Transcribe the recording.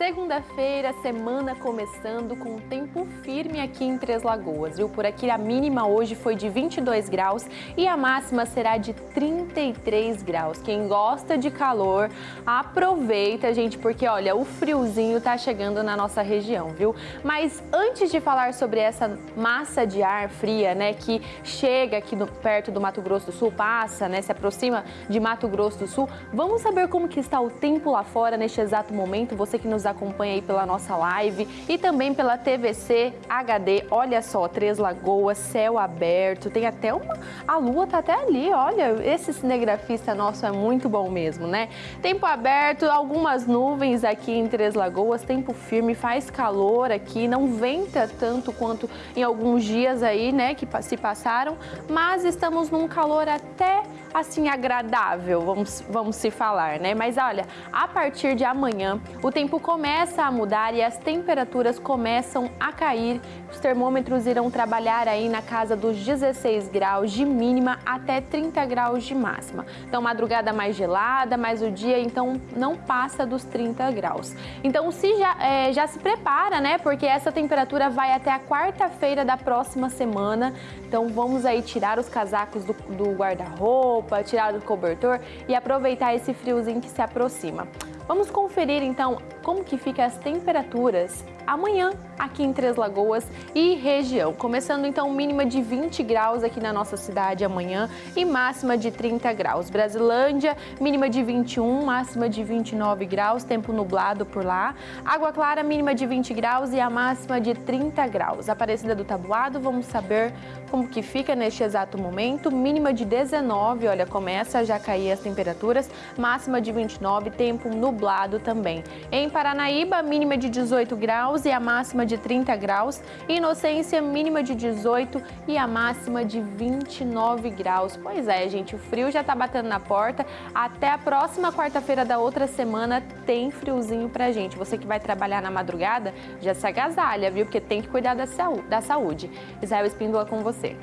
Segunda-feira, semana começando com tempo firme aqui em Três Lagoas, viu? Por aqui a mínima hoje foi de 22 graus e a máxima será de 33 graus. Quem gosta de calor, aproveita, gente, porque olha, o friozinho tá chegando na nossa região, viu? Mas antes de falar sobre essa massa de ar fria, né, que chega aqui no, perto do Mato Grosso do Sul, passa, né, se aproxima de Mato Grosso do Sul, vamos saber como que está o tempo lá fora neste exato momento. Você que nos acompanha aí pela nossa live e também pela TVC HD. Olha só, Três Lagoas, céu aberto, tem até uma... A lua tá até ali, olha, esse cinegrafista nosso é muito bom mesmo, né? Tempo aberto, algumas nuvens aqui em Três Lagoas, tempo firme, faz calor aqui, não venta tanto quanto em alguns dias aí, né, que se passaram, mas estamos num calor até assim agradável, vamos, vamos se falar, né? Mas olha, a partir de amanhã o tempo começa a mudar e as temperaturas começam a cair. Os termômetros irão trabalhar aí na casa dos 16 graus de mínima até 30 graus de máxima. Então madrugada mais gelada, mas o dia então não passa dos 30 graus. Então se já, é, já se prepara, né? Porque essa temperatura vai até a quarta-feira da próxima semana. Então vamos aí tirar os casacos do, do guarda-roupa, roupa, tirar o cobertor e aproveitar esse friozinho que se aproxima. Vamos conferir então como que ficam as temperaturas amanhã aqui em Três Lagoas e região. Começando então mínima de 20 graus aqui na nossa cidade amanhã e máxima de 30 graus. Brasilândia, mínima de 21, máxima de 29 graus, tempo nublado por lá. Água Clara, mínima de 20 graus e a máxima de 30 graus. Aparecida do Tabuado, vamos saber como que fica neste exato momento. Mínima de 19, olha, começa a já cair as temperaturas, máxima de 29, tempo nublado também. Em Paranaíba, mínima de 18 graus e a máxima de 30 graus. Inocência, mínima de 18 e a máxima de 29 graus. Pois é, gente, o frio já tá batendo na porta. Até a próxima quarta-feira da outra semana tem friozinho pra gente. Você que vai trabalhar na madrugada, já se agasalha, viu? Porque tem que cuidar da saúde. Israel Espíndola com você.